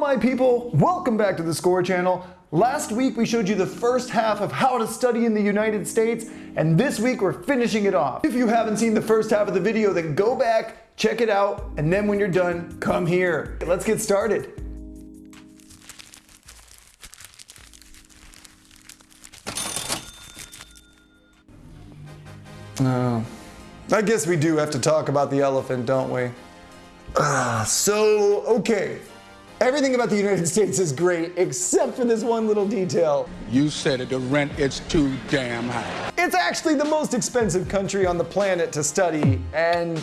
my people, welcome back to the Score Channel. Last week we showed you the first half of how to study in the United States, and this week we're finishing it off. If you haven't seen the first half of the video, then go back, check it out, and then when you're done, come here. Let's get started. Oh, I guess we do have to talk about the elephant, don't we? Ah, so, okay. Everything about the United States is great, except for this one little detail. You said it, the rent is too damn high. It's actually the most expensive country on the planet to study, and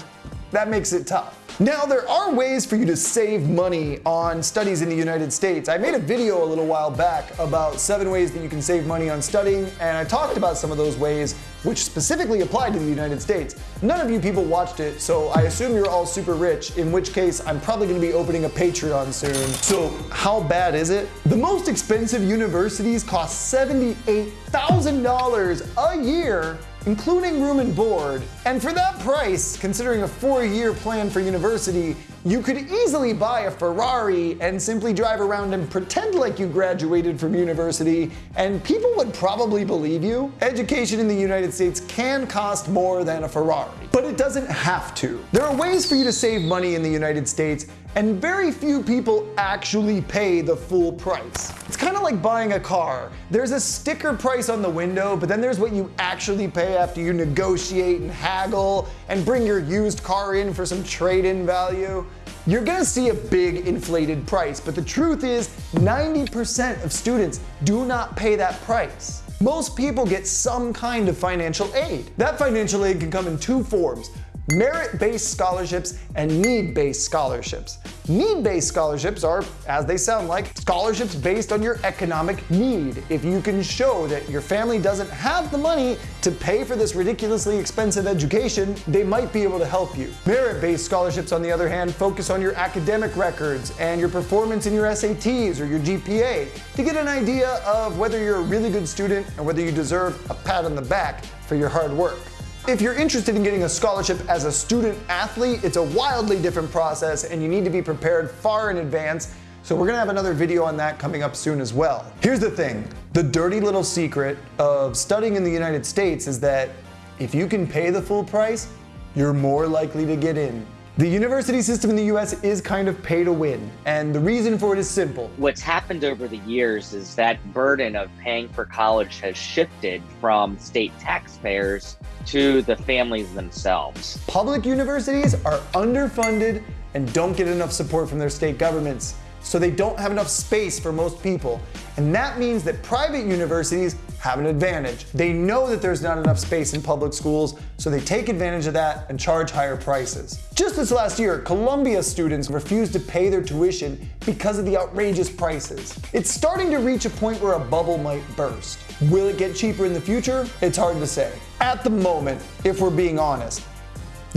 that makes it tough. Now, there are ways for you to save money on studies in the United States. I made a video a little while back about seven ways that you can save money on studying, and I talked about some of those ways which specifically apply to the United States. None of you people watched it, so I assume you're all super rich, in which case I'm probably gonna be opening a Patreon soon. So how bad is it? The most expensive universities cost $78,000 a year including room and board. And for that price, considering a four-year plan for university, you could easily buy a Ferrari and simply drive around and pretend like you graduated from university, and people would probably believe you. Education in the United States can cost more than a Ferrari, but it doesn't have to. There are ways for you to save money in the United States, and very few people actually pay the full price. It's kind of like buying a car. There's a sticker price on the window, but then there's what you actually pay after you negotiate and haggle and bring your used car in for some trade-in value. You're gonna see a big inflated price, but the truth is 90% of students do not pay that price. Most people get some kind of financial aid. That financial aid can come in two forms merit-based scholarships and need-based scholarships. Need-based scholarships are, as they sound like, scholarships based on your economic need. If you can show that your family doesn't have the money to pay for this ridiculously expensive education, they might be able to help you. Merit-based scholarships, on the other hand, focus on your academic records and your performance in your SATs or your GPA to get an idea of whether you're a really good student and whether you deserve a pat on the back for your hard work. If you're interested in getting a scholarship as a student athlete, it's a wildly different process and you need to be prepared far in advance. So we're gonna have another video on that coming up soon as well. Here's the thing, the dirty little secret of studying in the United States is that if you can pay the full price, you're more likely to get in. The university system in the US is kind of pay to win, and the reason for it is simple. What's happened over the years is that burden of paying for college has shifted from state taxpayers to the families themselves. Public universities are underfunded and don't get enough support from their state governments, so they don't have enough space for most people. And that means that private universities have an advantage. They know that there's not enough space in public schools, so they take advantage of that and charge higher prices. Just this last year, Columbia students refused to pay their tuition because of the outrageous prices. It's starting to reach a point where a bubble might burst. Will it get cheaper in the future? It's hard to say. At the moment, if we're being honest,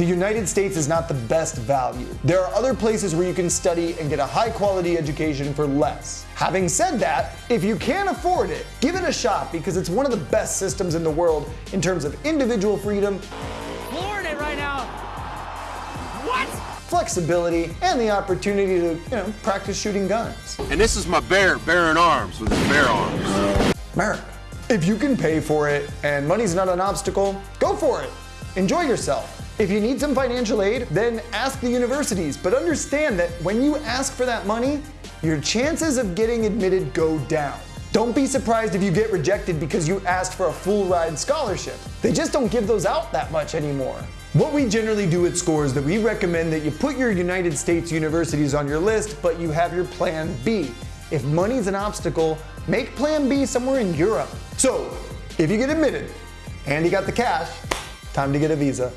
the United States is not the best value. There are other places where you can study and get a high quality education for less. Having said that, if you can afford it, give it a shot because it's one of the best systems in the world in terms of individual freedom, flooring it right now. What? flexibility, and the opportunity to, you know, practice shooting guns. And this is my bear bearing arms with his bear arms. America. If you can pay for it and money's not an obstacle, go for it. Enjoy yourself. If you need some financial aid, then ask the universities, but understand that when you ask for that money, your chances of getting admitted go down. Don't be surprised if you get rejected because you asked for a full ride scholarship. They just don't give those out that much anymore. What we generally do at SCORE is that we recommend that you put your United States universities on your list, but you have your plan B. If money's an obstacle, make plan B somewhere in Europe. So, if you get admitted and you got the cash, time to get a visa.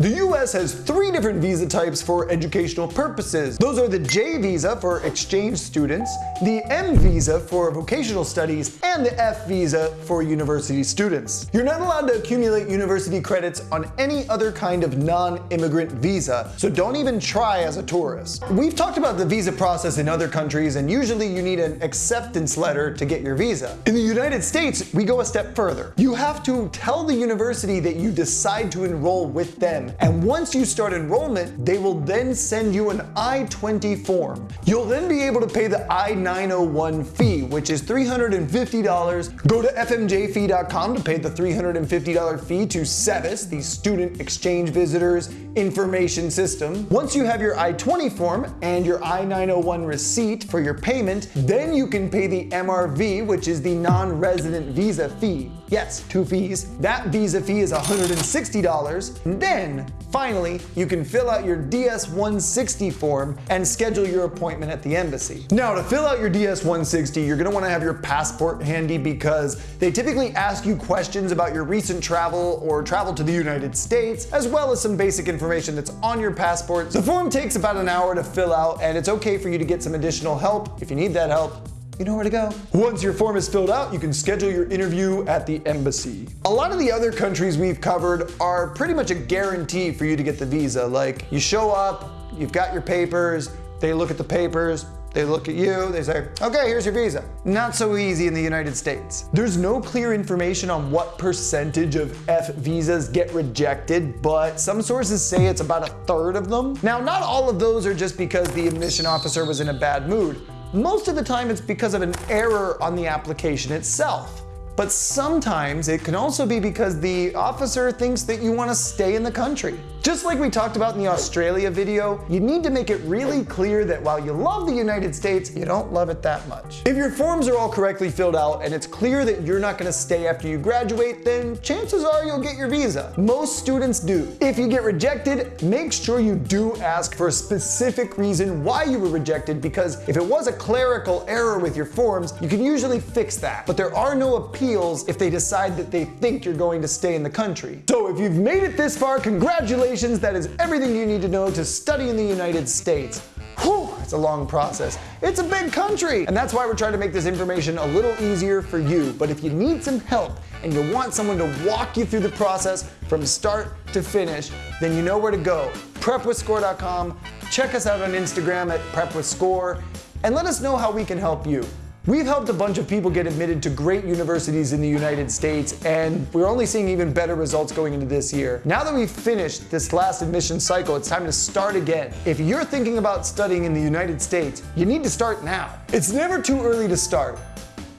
The US has three different visa types for educational purposes. Those are the J visa for exchange students, the M visa for vocational studies, and the F visa for university students. You're not allowed to accumulate university credits on any other kind of non-immigrant visa, so don't even try as a tourist. We've talked about the visa process in other countries, and usually you need an acceptance letter to get your visa. In the United States, we go a step further. You have to tell the university that you decide to enroll with them And once you start enrollment, they will then send you an I-20 form. You'll then be able to pay the I-901 fee, which is $350. Go to fmjfee.com to pay the $350 fee to SEVIS, the Student Exchange Visitors Information System. Once you have your I-20 form and your I-901 receipt for your payment, then you can pay the MRV, which is the non-resident visa fee. Yes, two fees. That visa fee is $160. And then, finally, you can fill out your DS-160 form and schedule your appointment at the embassy. Now, to fill out your DS-160, you're gonna wanna have your passport handy because they typically ask you questions about your recent travel or travel to the United States, as well as some basic information that's on your passport. The form takes about an hour to fill out, and it's okay for you to get some additional help if you need that help you know where to go. Once your form is filled out, you can schedule your interview at the embassy. A lot of the other countries we've covered are pretty much a guarantee for you to get the visa. Like you show up, you've got your papers, they look at the papers, they look at you, they say, okay, here's your visa. Not so easy in the United States. There's no clear information on what percentage of F visas get rejected, but some sources say it's about a third of them. Now, not all of those are just because the admission officer was in a bad mood. Most of the time it's because of an error on the application itself. But sometimes it can also be because the officer thinks that you want to stay in the country. Just like we talked about in the Australia video, you need to make it really clear that while you love the United States, you don't love it that much. If your forms are all correctly filled out and it's clear that you're not gonna stay after you graduate, then chances are you'll get your visa. Most students do. If you get rejected, make sure you do ask for a specific reason why you were rejected because if it was a clerical error with your forms, you can usually fix that. But there are no appeals if they decide that they think you're going to stay in the country. So if you've made it this far, congratulations that is everything you need to know to study in the United States. Whew, it's a long process. It's a big country. And that's why we're trying to make this information a little easier for you. But if you need some help and you want someone to walk you through the process from start to finish, then you know where to go. Prepwithscore.com. Check us out on Instagram at prepwithscore and let us know how we can help you. We've helped a bunch of people get admitted to great universities in the United States, and we're only seeing even better results going into this year. Now that we've finished this last admission cycle, it's time to start again. If you're thinking about studying in the United States, you need to start now. It's never too early to start,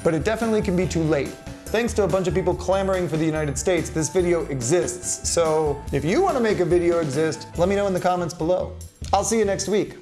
but it definitely can be too late. Thanks to a bunch of people clamoring for the United States, this video exists. So if you want to make a video exist, let me know in the comments below. I'll see you next week.